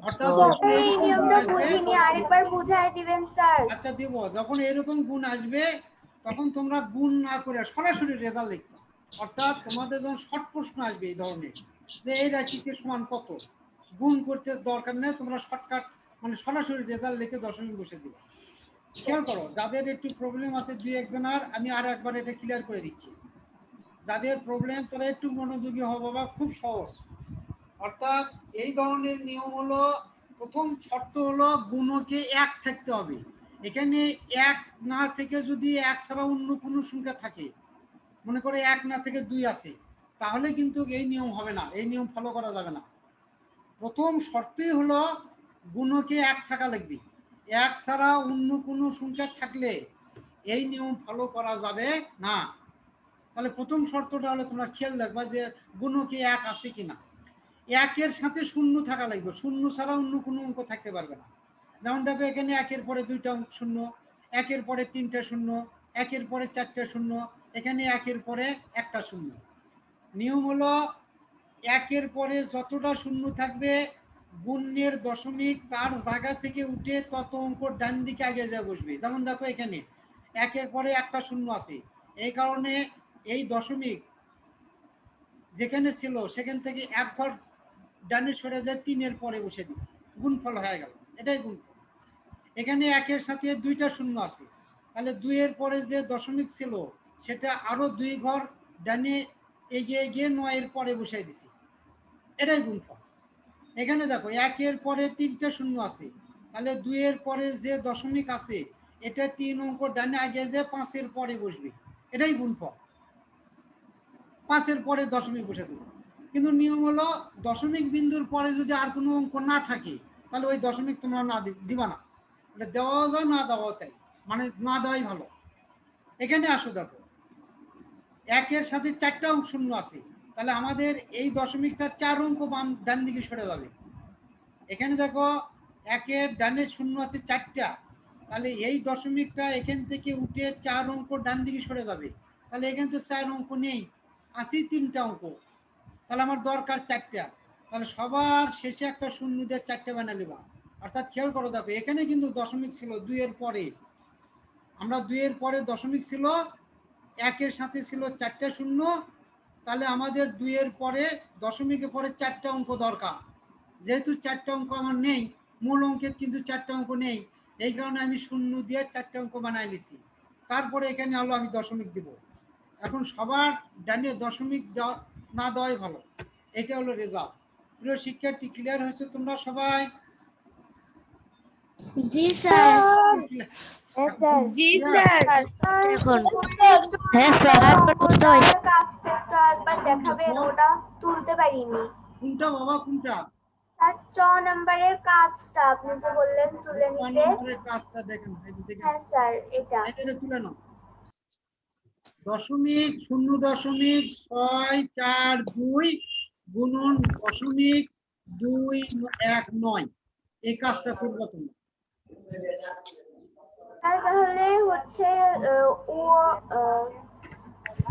[SPEAKER 2] অর্থাৎ যখন
[SPEAKER 1] এই
[SPEAKER 2] এরকম গুণ
[SPEAKER 1] নিয়মটা
[SPEAKER 2] আসবে,
[SPEAKER 1] বুঝিনি আরেকবার বুঝাই দিবেন স্যার।
[SPEAKER 2] আচ্ছা দিব। যখন এরকম গুণ আসবে তখন তোমরা গুণ না করে সরাসরি রেজাল্ট লিখবে। অর্থাৎ তোমাদের যখন শর্ট প্রশ্ন আসবে এই ধরনের যে এই রাশিতে সমান কত? গুণ করতে দরকার নেই, তোমরা শর্টকাট মানে সরাসরি রেজাল্ট লিখে দশমিক বসে দিবে। খেয়াল করো, যাদের একটু প্রবলেম আছে দুই একজনের আমি আর একবার এটা ক্লিয়ার করে দিচ্ছি। যাদের প্রবলেম তারা একটু মনোযোগী হব বা খুব সহজ। অর্থাৎ এই ধরনের নিয়ম হলো, প্রথম শর্ত হলো গুণকে এক থাকতে হবে। এখানে এক না থেকে যদি এক ছাড়া অন্য কোনো সংখ্যা থাকে, মনে করে এক না থেকে দুই আছে, তাহলে কিন্তু এই নিয়ম হবে না, এই নিয়ম ফলো করা যাবে না। প্রথম শর্তই হলো গুণকে এক থাকা লাগবে। এক ছাড়া অন্য কোনো সংখ্যা থাকলে এই নিয়ম ফলো করা যাবে না। তাহলে প্রথম শর্তটা হলো তোমরা খেয়াল রাখবা যে গুণকে এক আছে কিনা। একের সাথে শূন্য থাকা লাগবে। শূন্য ছাড়া অন্য কোনো অঙ্ক থাকতে পারবে না। যেমন দেখো এখানে একের পরে দুইটা শূন্য, একের পরে তিনটা শূন্য, একের পরে চারটা শূন্য, এখানে একের পরে একটা শূন্য। নিয়ম হলো একের পরে যতটা শূন্য থাকবে গুণ্যের দশমিক তার জায়গা থেকে উঠে তত অঙ্ক ডান দিকে আগে যা বসবে। যেমন দেখো এখানে, একের পরে একটা শূন্য আছে। এই কারণে এই দশমিক যেখানে ছিল, সেখান থেকে এক ঘর ডানে সরে যায় তিনের পরে বসে দিছি। গুণফল হয়ে গেল। এটাই গুণফল। এখানে একের সাথে দুইটা শূন্য আছে। তাহলে দুইয়ের পরে যে দশমিক ছিল, সেটা আরও দুই ঘর ডানে এগিয়ে গিয়ে নয়ের পরে বসাই দিছি। এটাই গুণফল এখানে দেখো, একের পরে তিনটা শূন্য আছে। তাহলে দুইয়ের পরে যে দশমিক আছে, এটা তিন অঙ্ক ডানে আগে যে পাঁচের পরে বসবে। এটাই গুণফল পাঁচের পরে দশমিক বসে দেবো। কিন্তু নিয়ম হলো, দশমিক বিন্দুর পরে যদি আর কোনো অঙ্ক না থাকে, তাহলে ওই দশমিক তোমরা না দিবা না। এটা দেওয়াও যায়, না দেওয়াও তাই। মানে না দেওয়াই ভালো। এখানে আসো দেখো। একের সাথে চারটা শূন্য আছে। তাহলে আমাদের এই দশমিকটা চার অঙ্ক বাম ডান দিকে সরে যাবে। এখানে দেখো একের ডানে শূন্য আছে চারটা। তাহলে এই দশমিকটা এখান থেকে উঠে চার অঙ্ক ডান দিকে সরে যাবে। তাহলে এখানে তো চার অঙ্ক নেই আসি তিনটা অঙ্ক। তাহলে আমার দরকার চারটা। তাহলে সবার শেষে একটা শূন্য দিয়ে চারটে বানালে বা অর্থাৎ খেয়াল করো দেখো, এখানে কিন্তু দশমিক ছিল দুইয়ের পরে। আমরা দুইয়ের পরে দশমিক ছিল, একের সাথে ছিল চারটে শূন্য তাহলে আমাদের দুইয়ের পরে দশমিকের পরে চারটা অঙ্ক দরকার। যেহেতু চারটা অঙ্ক আমার নেই মূল অঙ্কের কিন্তু চারটা অঙ্ক নেই এই কারণে আমি শূন্য দিয়ে চারটা অঙ্ক বানাই নিছি। তারপরে এখানে হলো আমি দশমিক দিব। এখন সবার ডানে দশমিক দেওয়া না দেওয়াই ভালো। এটা হলো রেজাল্ট প্রিয় শিক্ষার্থী ক্লিয়ার হয়েছে তোমরা সবাই?
[SPEAKER 5] জি স্যার।
[SPEAKER 1] জি স্যার।
[SPEAKER 5] এখন
[SPEAKER 1] হ্যাঁ
[SPEAKER 5] স্যার বুঝতে পারছি।
[SPEAKER 1] কাজটা একটু একবার দেখাবেন ওটা তুলতে পারিনি।
[SPEAKER 2] কোনটা বাবা কোনটা?
[SPEAKER 1] স্যার চ নাম্বারের কাজটা আপনি যে বললেন তুলে নিতে।
[SPEAKER 2] নম্বরের কাজটা দেখেন
[SPEAKER 1] হ্যাঁ স্যার এটা।
[SPEAKER 2] এটা তুলে নাও। দশমিক শূন্য দশমিক ছয় চার দুই গুণন দশমিক দুই এক নয়। এই কাজটা করব তুমি।
[SPEAKER 1] স্যার তাহলে হচ্ছে ও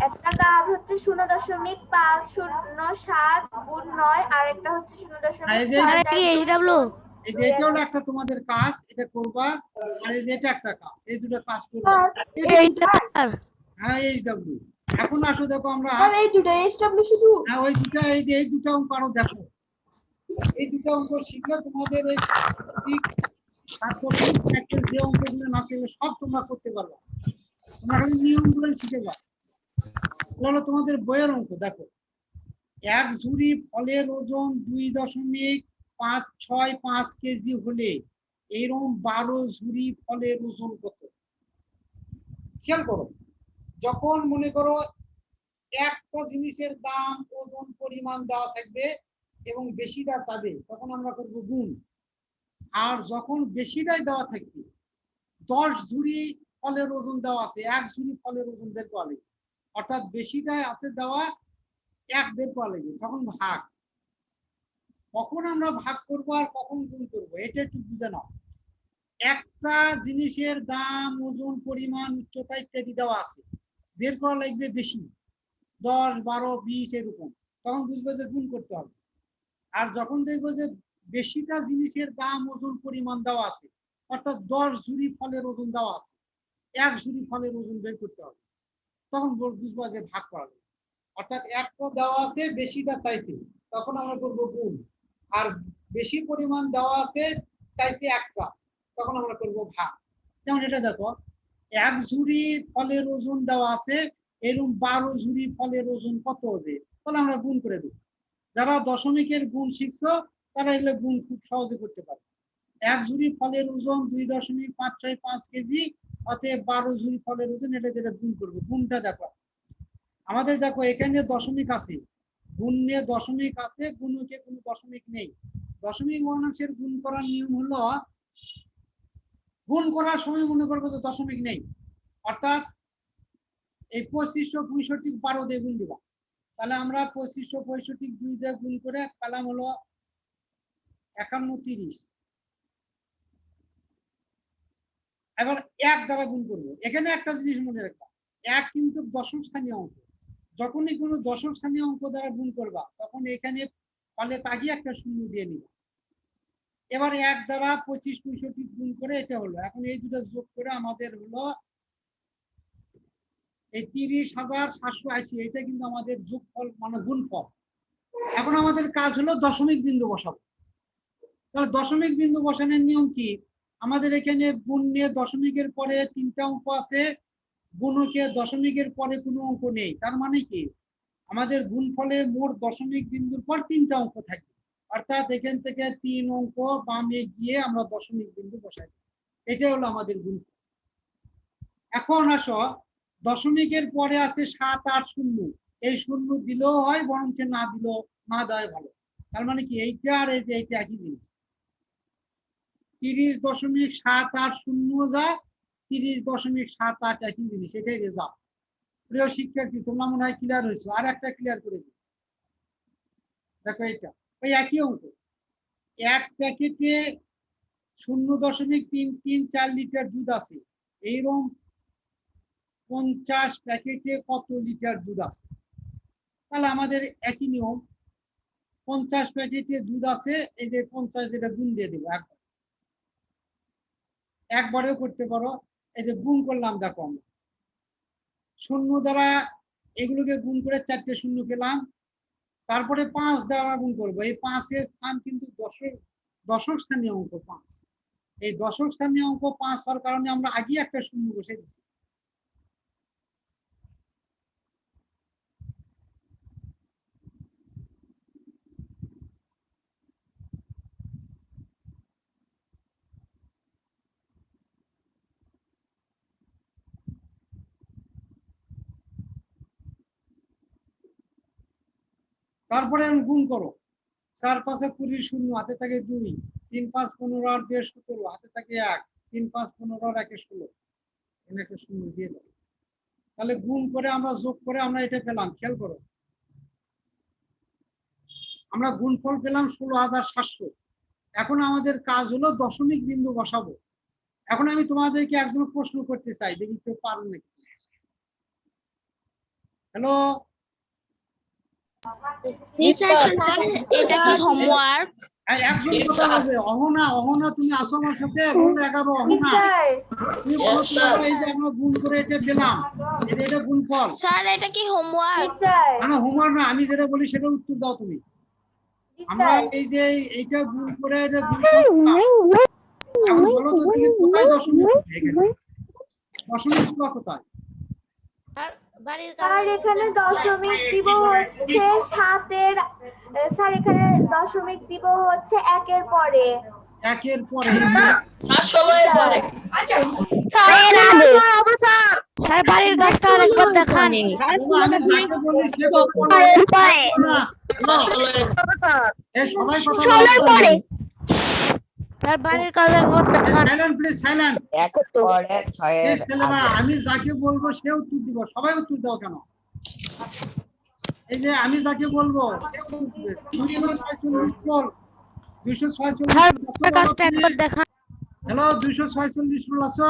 [SPEAKER 1] একটা কাজ হচ্ছে শূন্য দশমিক পাঁচ শূন্য সাত গুণ নয় আর একটা হচ্ছে শূন্য দশমিক
[SPEAKER 2] এই যে- এটা হলো একটা তোমাদের কাজ এটা করবা আর এই যে এটা একটা কাজ এই দুটো কাজ করবা। হ্যাঁ এইচ ডাব্লিউ এখন আসো দেখো আমরা।
[SPEAKER 3] এই দুটো এসডব্লিউ শুধু।
[SPEAKER 2] হ্যাঁ ওই দুটা এই যে এই দুটো অঙ্ক আরও দেখো। এই দুটো অঙ্ক শিখলে তোমাদের এই তারপর এই ম্যাথের যে অঙ্কগুলো না সব তোমরা করতে পারবে। তোমরা খালি নিয়মগুলো শিখে যাও। হলো তোমাদের বইয়ের অঙ্ক, দেখো। এক ঝুড়ি ফলের ওজন দুই দশমিক পাঁচ ছয় পাঁচ কেজি হলে এইরকম বারো ঝুড়ি ফলের ওজন কত? খেয়াল করো, যখন মনে করো একটা জিনিসের দাম, ওজন, পরিমাণ দেওয়া থাকবে এবং বেশিটা চাবে, তখন আমরা করব গুণ। আর যখন বেশিটাই দেওয়া থাকবে, দশ ঝুড়ি ফলের ওজন দেওয়া আছে, এক ঝুড়ি ফলের ওজন বের করা অর্থাৎ বেশিটাই আছে দেওয়া, এক বের করা লাগবে, তখন ভাগ। কখন আমরা ভাগ করব আর কখন গুণ করব, এটা একটু বুঝে নাও। একটা জিনিসের দাম, ওজন, পরিমাণ, উচ্চতা ইত্যাদি দেওয়া আছে, বের করা লাগবে বেশি। দশ, বারো, বিশ, এরকম। তখন বুঝবে যে গুণ করতে হবে। আর যখন দেখব যে বেশিটা জিনিসের দাম, ওজন, পরিমাণ দেওয়া আছে, অর্থাৎ দশ ঝুড়ি ফলের ওজন দেওয়া আছে, এক ঝুড়ি ফলের ওজন বের করতে হবে। তখন বুঝব যে ভাগ করা যাবে অর্থাৎ একটা দেওয়া আছে, বেশিটা চাইছে। তখন আমরা করব গুণ। আর বেশি পরিমাণ দেওয়া আছে, চাইছে একটা। তখন আমরা করব ভাগ। যেমন এটা দেখো, এক ঝুড়ি ফলের ওজন দেওয়া আছে এরকম বারো ঝুড়ি ফলের ওজন কত হবে? তাহলে আমরা গুণ করে দেবো। যারা দশমিকের গুণ শিখছো, তারা এগুলো গুণ খুব সহজে করতে পারে এক ঝুড়ি ফলের ওজন দুই দশমিক পাঁচ ছয় পাঁচ কেজি, অতএব বারো ঝুড়ি ফলের ওজন এটা যেটা গুণ করব। গুণটা দেখো, আমাদের দেখো এখানে দশমিক আছে, গুণে দশমিক আছে গুণকে কোনো দশমিক নেই। দশমিক ভগ্নাংশের গুণ করার নিয়ম হলো, গুণ করার সময় মনে করব যে দশমিক নেই। অর্থাৎ এই পঁচিশশো পঁয়ষট্টি বারো দিয়ে গুণ দিবা। তাহলে আমরা পঁচিশশো পঁয়ষট্টি দুই দিয়ে গুণ করে পেলাম হলো একান্ন তিরিশ। এবার এক দ্বারা গুণ করব। এখানে একটা জিনিস মনে রাখবা, এক কিন্তু দশম স্থানীয় অঙ্ক। যখনই কোনো দশম স্থানীয় অঙ্ক দ্বারা গুণ করবা, তখন এখানে ফলে তাগিয়ে একটা শূন্য দিয়ে নিবা। এবার এক দ্বারা পঁচিশ, পঁয়ষট্টি গুণ করে এটা হলো। এখন এই দুটো যোগ করে আমাদের হলো এই তিরিশ হাজার সাতশো আশি, এটা কিন্তু আমাদের যোগফল মানে গুণফল। এখন আমাদের কাজ হলো দশমিক বিন্দু বসাবো। তাহলে দশমিক বিন্দু বসানোর নিয়ম কি? আমাদের এখানে গুণ নিয়ে দশমিকের পরে তিনটা অঙ্ক আছে, গুণকে দশমিকের পরে কোনো অঙ্ক নেই। তার মানে কি? আমাদের গুণ ফলে মোট দশমিক বিন্দুর পর তিনটা অঙ্ক থাকবে অর্থাৎ এখান থেকে তিন অঙ্ক বামে গিয়ে আমরা দশমিক বিন্দু বসাই। এটা হলো আমাদের গুণফল এখন আসো, দশমিকের পরে আছে সাত আট শূন্য। এই শূন্য দিলেও হয়, বরঞ্চ না দিলেও, না দেওয়াই ভালো। তার মানে কি? এইটা আর এই যে, এইটা একই জিনিস। তিরিশ দশমিক সাত আট শূন্য যা, তিরিশ দশমিক সাত আট একই জিনিস, এটাই রেজাল্ট প্রিয় শিক্ষার্থী, তোমরা মনে হয় ক্লিয়ার হয়েছো, আর একটা ক্লিয়ার করে দিই। দেখো এটা ওই একই অঙ্ক। এক প্যাকেটে শূন্য দশমিক তিন তিন চার লিটার দুধ আছে, এইরকম পঞ্চাশ প্যাকেটে কত লিটার দুধ আছে? তাহলে আমাদের একই নিয়ম, পঞ্চাশ প্যাকেটে দুধ আছে, এই যে পঞ্চাশ যেটা গুণ দিয়ে দেবো একবার একবারেও করতে পারো। এই যে গুণ করলাম, দেখো আমরা। শূন্য দ্বারা এগুলোকে গুণ করে চারটে শূন্য পেলাম। তারপরে পাঁচ দ্বারা গুণ করব। এই পাঁচের স্থান কিন্তু দশক দশক স্থানীয় অঙ্ক পাঁচ। এই দশক স্থানীয় অঙ্ক পাঁচ হওয়ার কারণে আমরা আগেই একটা শূন্য বসে দিচ্ছি তারপরে গুণ করো। চার পাঁচে কুড়ি শূন্য, হাতে থাকে দুই, তিন পাঁচ পনেরো আর দুই সতেরো, হাতে থাকে এক, তিন পাঁচ পনেরো আর একে ষোলো। এখানে শূন্য দিয়ে দাও। তাহলে গুণ করে আমরা যোগ করে আমরা এটা পেলাম, খেয়াল করো। আমরা গুণফল পেলাম ষোলো হাজার সাতশো। এখন আমাদের কাজ হলো দশমিক বিন্দু বসাবো। এখন আমি তোমাদেরকে একজন প্রশ্ন করতে চাই, দেখি কেউ পারো নাকি? হ্যালো
[SPEAKER 5] এটা কি হোমওয়ার্ক
[SPEAKER 2] এই একজন কথা বলবে অহনা অহনা তুমি আসো আমার সাথে এগারো অহনা।
[SPEAKER 1] স্যার
[SPEAKER 2] তুমি বলো তো বাবা, এই যে আমরা গুণ করে এটা দিলাম এটা এটা গুণফল
[SPEAKER 5] স্যার এটা কি হোমওয়ার্ক
[SPEAKER 1] স্যার
[SPEAKER 2] হোমওয়ার্ক না আমি যেটা বলি সেটা উত্তর দাও তুমি। আমরা এই যে এইটা গুণ করে এটা গুণফল বলো তো তুমি কোথায় দশমিক দশমিকগুলো কোথায়
[SPEAKER 1] স্যার এখানে দশমিক দিব হচ্ছে সাতের স্যার এখানে দশমিক দিব হচ্ছে একের পরে।
[SPEAKER 2] একের পরে।
[SPEAKER 6] স্যার বাড়ির গাছটা আরেকবার দেখান।
[SPEAKER 2] আমি যাকে বলি সে কথা বলে না। এই সবাই কথা বলে
[SPEAKER 6] স্যার বাড়ির কাজ একবার
[SPEAKER 2] সাইলেন্ট প্লিজ সাইলেন্ট আমি যাকে বলব সে উত্তর দিব। সবাই উত্তর দাও কেন? এই যে আমি যাকে বলব দুইশো ছয়চল্লিশ ছয়চল্লিশ
[SPEAKER 6] গাছটা
[SPEAKER 2] হ্যালো দুইশো ছয়চল্লিশ বল আছো?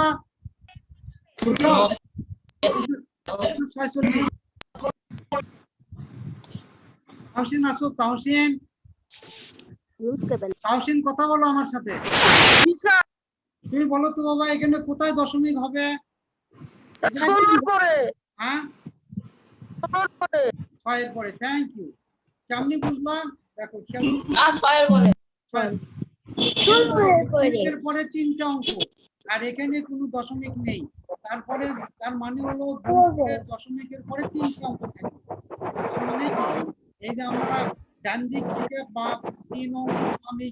[SPEAKER 2] ছয়চল্লিশ তাহসিন আসো তাহসিন কথা বলো আমার সাথে। তুমি বলো তো বাবা এখানে কোথায় দশমিক হবে? হ্যাঁ? ছয়ের পরে থ্যাংক ইউ কেমনি বুঝবা দেখো কেমন ছয়। এর পরে। তিনটা অঙ্ক। আর এখানে কোনো দশমিক নেই। তারপরে তার মানে হলো দশমিকের পরে তিনটা অঙ্ক থাকে। মানে এই যে আমরা ডান দিক থেকে বা তিন আমি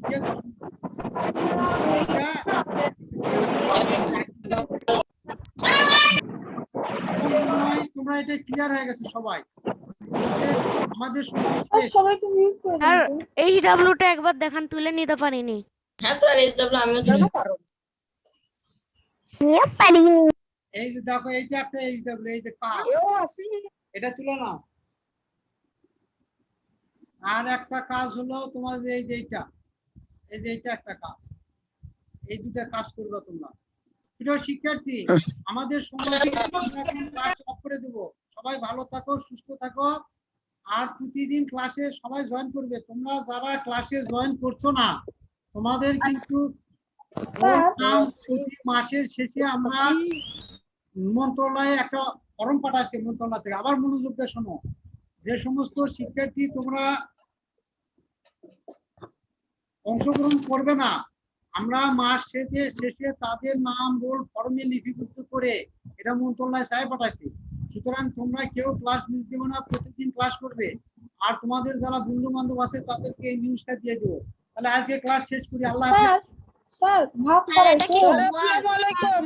[SPEAKER 2] হয় তোমরা এটা ক্লিয়ার হয়ে গেছে সবাই। আমাদের সময় শেষ।
[SPEAKER 6] স্যার এইচ ডাব্লিউটা একবার দেখান তুলে নিতে পারিনি।
[SPEAKER 2] এই যে দেখো এইটা একটা এইচ ডাব্লিউ এই যে এটা তুলে নাও। আর একটা কাজ হলো তোমার যে এই যে এইটা, এই যে এইটা একটা কাজ। এই দুটা কাজ করবে তোমরা। প্রিয় শিক্ষার্থী, আমাদের সময় করে দেবো। সবাই ভালো থাকো, সুস্থ থাকো। আর প্রতিদিন ক্লাসে সবাই জয়েন করবে। তোমরা যারা ক্লাসে জয়েন করছ না, তোমাদের কিন্তু মাসের শেষে আমরা মন্ত্রণালয়ে একটা ফর্ম পাঠাচ্ছে মন্ত্রণালয় থেকে। আবার মনোযোগ দিয়ে শোনো। যে সমস্ত শিক্ষার্থী তোমরা অংশগ্রহণ করবে না আমরা মাস শেষে শেষে তাদের নাম রোল ফর্মে লিপিবদ্ধ করে এটা মন্ত্রণালয়ে চাই পাঠাচ্ছি সুতরাং তোমরা কেউ ক্লাস মিস দেবে না প্রতিদিন ক্লাস করবে। আর তোমাদের যারা বন্ধু বান্ধব আছে তাদেরকে এই নিউজটা দিয়ে দেবো। তাহলে আজকে ক্লাস শেষ করি আল্লাহ হাফেজ।
[SPEAKER 1] স্যার ভাগ
[SPEAKER 5] স্যার এটা কি হোমওয়ার্ক
[SPEAKER 2] ওয়ালাইকুম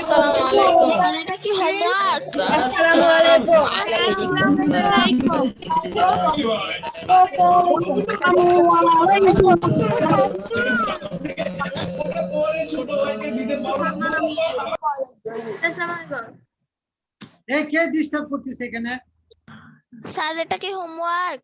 [SPEAKER 2] সালাম
[SPEAKER 5] স্যার এটা কি হোমওয়ার্ক
[SPEAKER 2] এই কে ডিস্টার্ব করতেছে এখানে?
[SPEAKER 5] স্যার এটা কি হোমওয়ার্ক